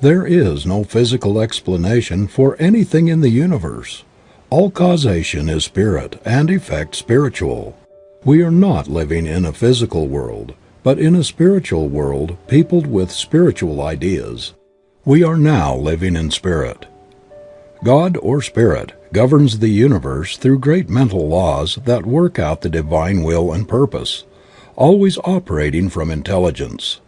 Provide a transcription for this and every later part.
There is no physical explanation for anything in the universe. All causation is spirit and effect spiritual. We are not living in a physical world, but in a spiritual world peopled with spiritual ideas. We are now living in spirit. God, or Spirit, governs the universe through great mental laws that work out the divine will and purpose, always operating from intelligence.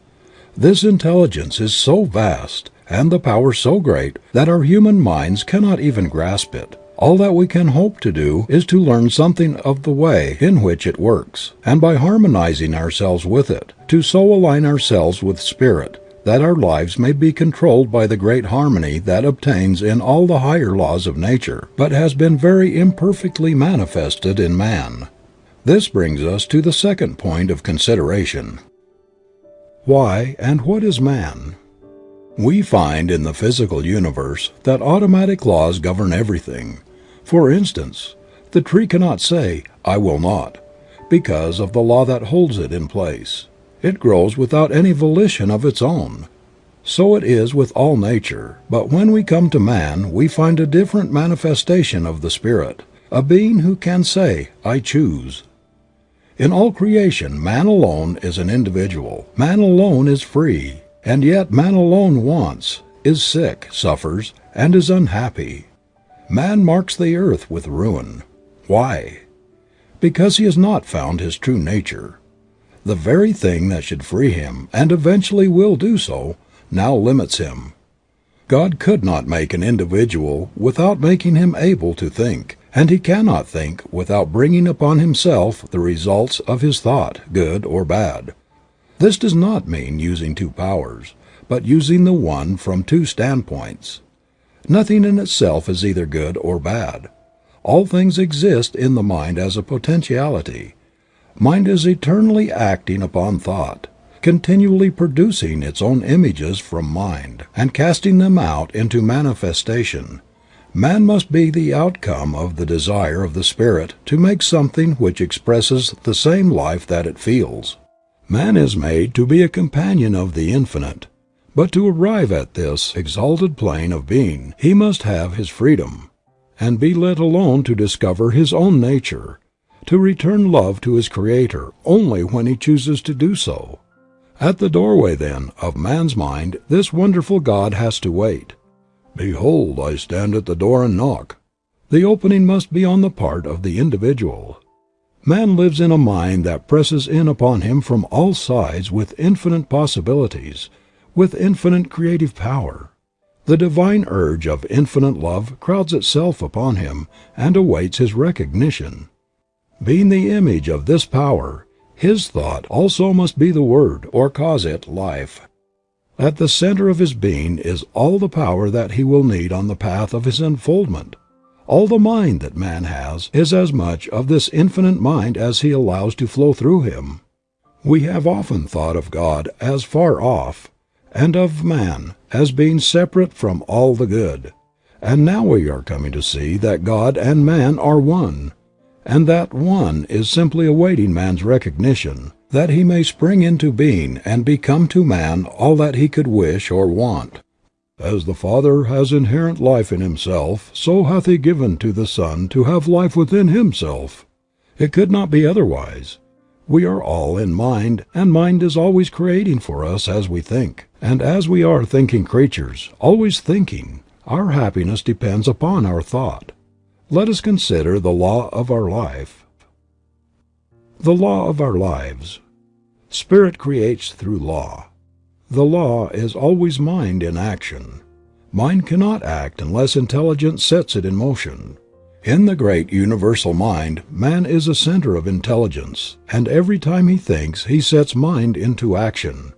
This intelligence is so vast, and the power so great, that our human minds cannot even grasp it. All that we can hope to do is to learn something of the way in which it works, and by harmonizing ourselves with it, to so align ourselves with Spirit that our lives may be controlled by the great harmony that obtains in all the higher laws of nature, but has been very imperfectly manifested in man. This brings us to the second point of consideration. Why and what is man? We find in the physical universe that automatic laws govern everything. For instance, the tree cannot say, I will not, because of the law that holds it in place. It grows without any volition of its own. So it is with all nature, but when we come to man we find a different manifestation of the Spirit, a being who can say, I choose. In all creation man alone is an individual, man alone is free, and yet man alone wants, is sick, suffers, and is unhappy. Man marks the earth with ruin. Why? Because he has not found his true nature. The very thing that should free him, and eventually will do so, now limits him. God could not make an individual without making him able to think, and he cannot think without bringing upon himself the results of his thought, good or bad. This does not mean using two powers, but using the one from two standpoints. Nothing in itself is either good or bad. All things exist in the mind as a potentiality, Mind is eternally acting upon thought, continually producing its own images from mind, and casting them out into manifestation. Man must be the outcome of the desire of the Spirit to make something which expresses the same life that it feels. Man is made to be a companion of the Infinite, but to arrive at this exalted plane of being he must have his freedom, and be let alone to discover his own nature, to return love to his Creator only when he chooses to do so. At the doorway, then, of man's mind this wonderful God has to wait. Behold, I stand at the door and knock. The opening must be on the part of the individual. Man lives in a mind that presses in upon him from all sides with infinite possibilities, with infinite creative power. The divine urge of infinite love crowds itself upon him and awaits his recognition. Being the image of this power, his thought also must be the word, or cause it life. At the center of his being is all the power that he will need on the path of his unfoldment. All the mind that man has is as much of this infinite mind as he allows to flow through him. We have often thought of God as far off, and of man as being separate from all the good, and now we are coming to see that God and man are one and that one is simply awaiting man's recognition, that he may spring into being and become to man all that he could wish or want. As the Father has inherent life in himself, so hath he given to the Son to have life within himself. It could not be otherwise. We are all in mind, and mind is always creating for us as we think, and as we are thinking creatures, always thinking, our happiness depends upon our thought. Let us consider the law of our life. The law of our lives. Spirit creates through law. The law is always mind in action. Mind cannot act unless intelligence sets it in motion. In the great universal mind man is a center of intelligence, and every time he thinks he sets mind into action.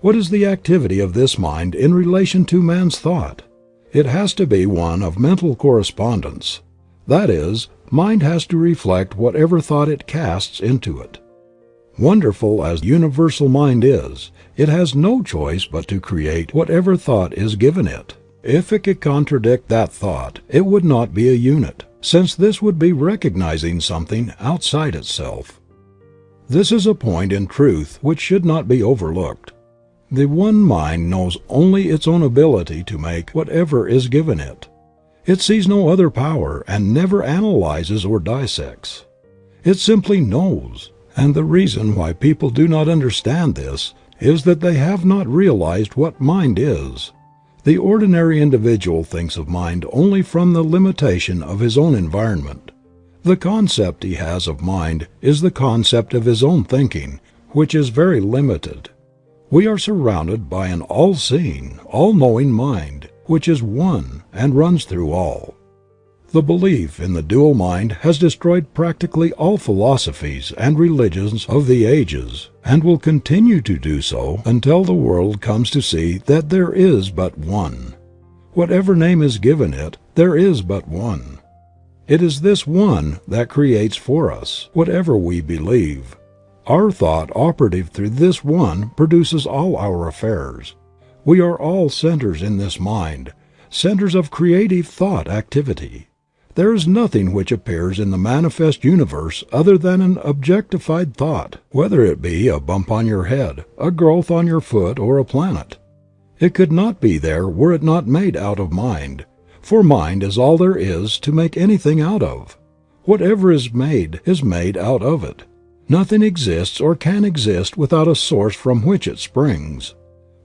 What is the activity of this mind in relation to man's thought? It has to be one of mental correspondence. That is, mind has to reflect whatever thought it casts into it. Wonderful as universal mind is, it has no choice but to create whatever thought is given it. If it could contradict that thought, it would not be a unit, since this would be recognizing something outside itself. This is a point in truth which should not be overlooked. The One Mind knows only its own ability to make whatever is given it. It sees no other power and never analyzes or dissects. It simply knows, and the reason why people do not understand this is that they have not realized what mind is. The ordinary individual thinks of mind only from the limitation of his own environment. The concept he has of mind is the concept of his own thinking, which is very limited. We are surrounded by an all seeing, all knowing mind, which is one and runs through all. The belief in the dual mind has destroyed practically all philosophies and religions of the ages and will continue to do so until the world comes to see that there is but one. Whatever name is given it, there is but one. It is this one that creates for us whatever we believe, our thought operative through this one produces all our affairs. We are all centers in this mind, centers of creative thought activity. There is nothing which appears in the manifest universe other than an objectified thought, whether it be a bump on your head, a growth on your foot or a planet. It could not be there were it not made out of mind, for mind is all there is to make anything out of. Whatever is made is made out of it. Nothing exists or can exist without a source from which it springs.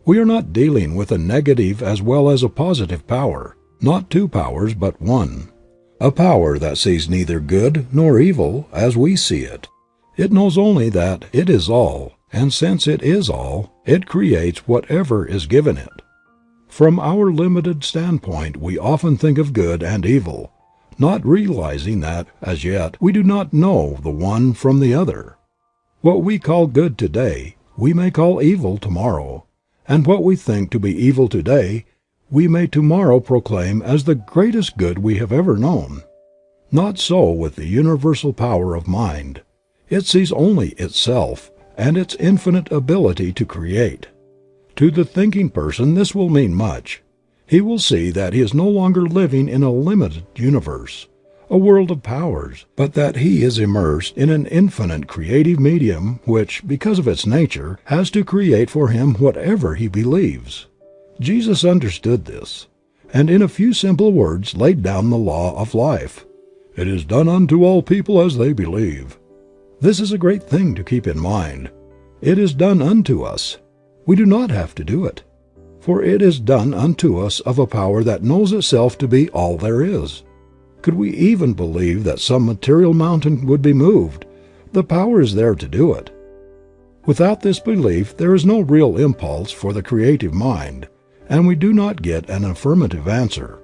We are not dealing with a negative as well as a positive power, not two powers but one. A power that sees neither good nor evil as we see it. It knows only that it is all, and since it is all, it creates whatever is given it. From our limited standpoint we often think of good and evil, not realizing that, as yet, we do not know the one from the other. What we call good today, we may call evil tomorrow, and what we think to be evil today, we may tomorrow proclaim as the greatest good we have ever known. Not so with the universal power of mind. It sees only itself, and its infinite ability to create. To the thinking person this will mean much. He will see that he is no longer living in a limited universe, a world of powers, but that he is immersed in an infinite creative medium which, because of its nature, has to create for him whatever he believes. Jesus understood this, and in a few simple words laid down the law of life. It is done unto all people as they believe. This is a great thing to keep in mind. It is done unto us. We do not have to do it for it is done unto us of a power that knows itself to be all there is. Could we even believe that some material mountain would be moved, the power is there to do it. Without this belief there is no real impulse for the creative mind, and we do not get an affirmative answer.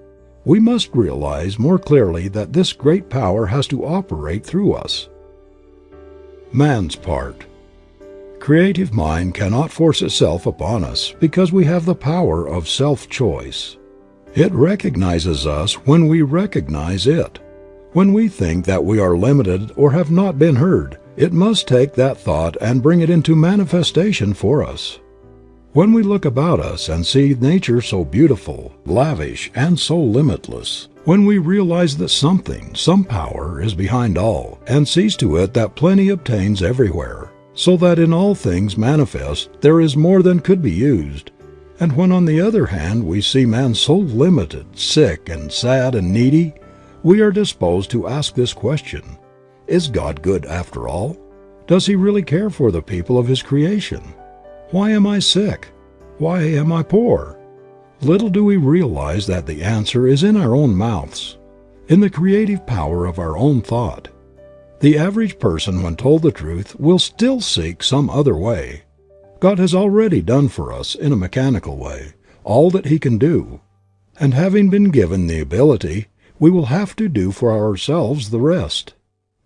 We must realize more clearly that this great power has to operate through us. Man's part. Creative mind cannot force itself upon us because we have the power of self-choice. It recognizes us when we recognize it. When we think that we are limited or have not been heard, it must take that thought and bring it into manifestation for us. When we look about us and see nature so beautiful, lavish, and so limitless, when we realize that something, some power, is behind all, and sees to it that plenty obtains everywhere, so that in all things manifest there is more than could be used. And when on the other hand we see man so limited, sick and sad and needy, we are disposed to ask this question, Is God good after all? Does He really care for the people of His creation? Why am I sick? Why am I poor? Little do we realize that the answer is in our own mouths, in the creative power of our own thought. The average person when told the truth will still seek some other way. God has already done for us, in a mechanical way, all that He can do, and having been given the ability, we will have to do for ourselves the rest.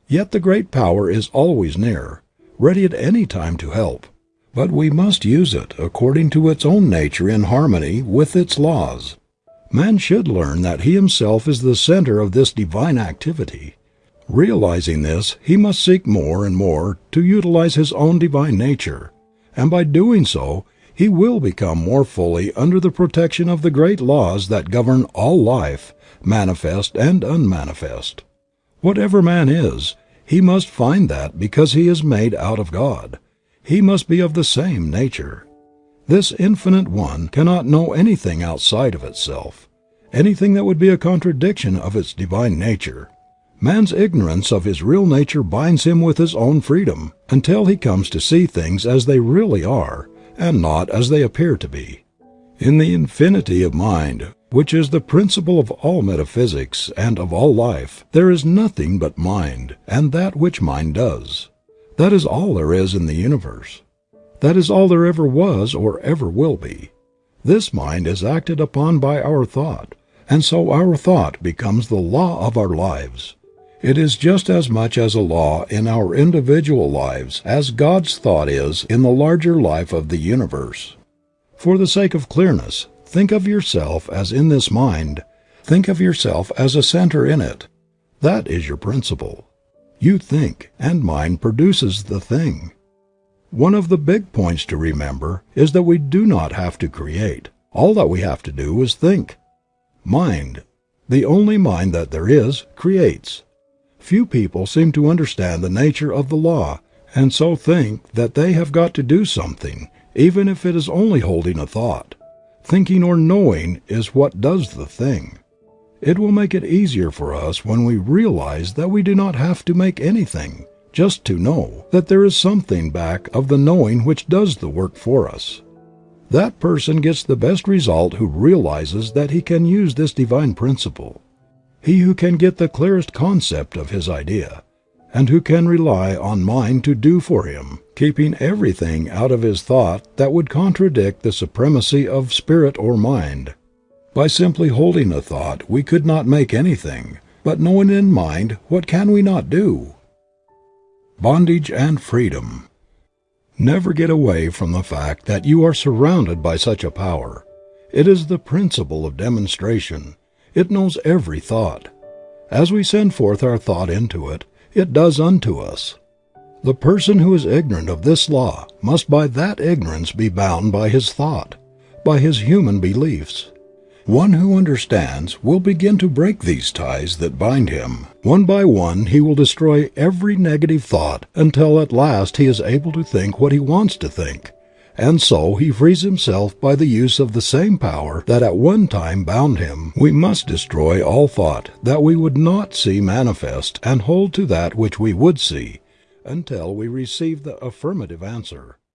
Yet the great power is always near, ready at any time to help, but we must use it according to its own nature in harmony with its laws. Man should learn that he himself is the center of this divine activity. Realizing this, he must seek more and more to utilize his own divine nature, and by doing so he will become more fully under the protection of the great laws that govern all life, manifest and unmanifest. Whatever man is, he must find that because he is made out of God, he must be of the same nature. This Infinite One cannot know anything outside of itself, anything that would be a contradiction of its divine nature. Man's ignorance of his real nature binds him with his own freedom, until he comes to see things as they really are, and not as they appear to be. In the infinity of mind, which is the principle of all metaphysics and of all life, there is nothing but mind, and that which mind does. That is all there is in the universe. That is all there ever was or ever will be. This mind is acted upon by our thought, and so our thought becomes the law of our lives. It is just as much as a law in our individual lives as God's thought is in the larger life of the universe. For the sake of clearness, think of yourself as in this mind, think of yourself as a center in it. That is your principle. You think, and mind produces the thing. One of the big points to remember is that we do not have to create. All that we have to do is think. Mind, the only mind that there is, creates. Few people seem to understand the nature of the law and so think that they have got to do something, even if it is only holding a thought. Thinking or knowing is what does the thing. It will make it easier for us when we realize that we do not have to make anything, just to know that there is something back of the knowing which does the work for us. That person gets the best result who realizes that he can use this divine principle he who can get the clearest concept of his idea, and who can rely on mind to do for him, keeping everything out of his thought that would contradict the supremacy of spirit or mind. By simply holding a thought we could not make anything, but knowing in mind what can we not do? Bondage and freedom. Never get away from the fact that you are surrounded by such a power. It is the principle of demonstration it knows every thought. As we send forth our thought into it, it does unto us. The person who is ignorant of this law must by that ignorance be bound by his thought, by his human beliefs. One who understands will begin to break these ties that bind him. One by one he will destroy every negative thought until at last he is able to think what he wants to think, and so he frees himself by the use of the same power that at one time bound him. We must destroy all thought that we would not see manifest and hold to that which we would see, until we receive the affirmative answer.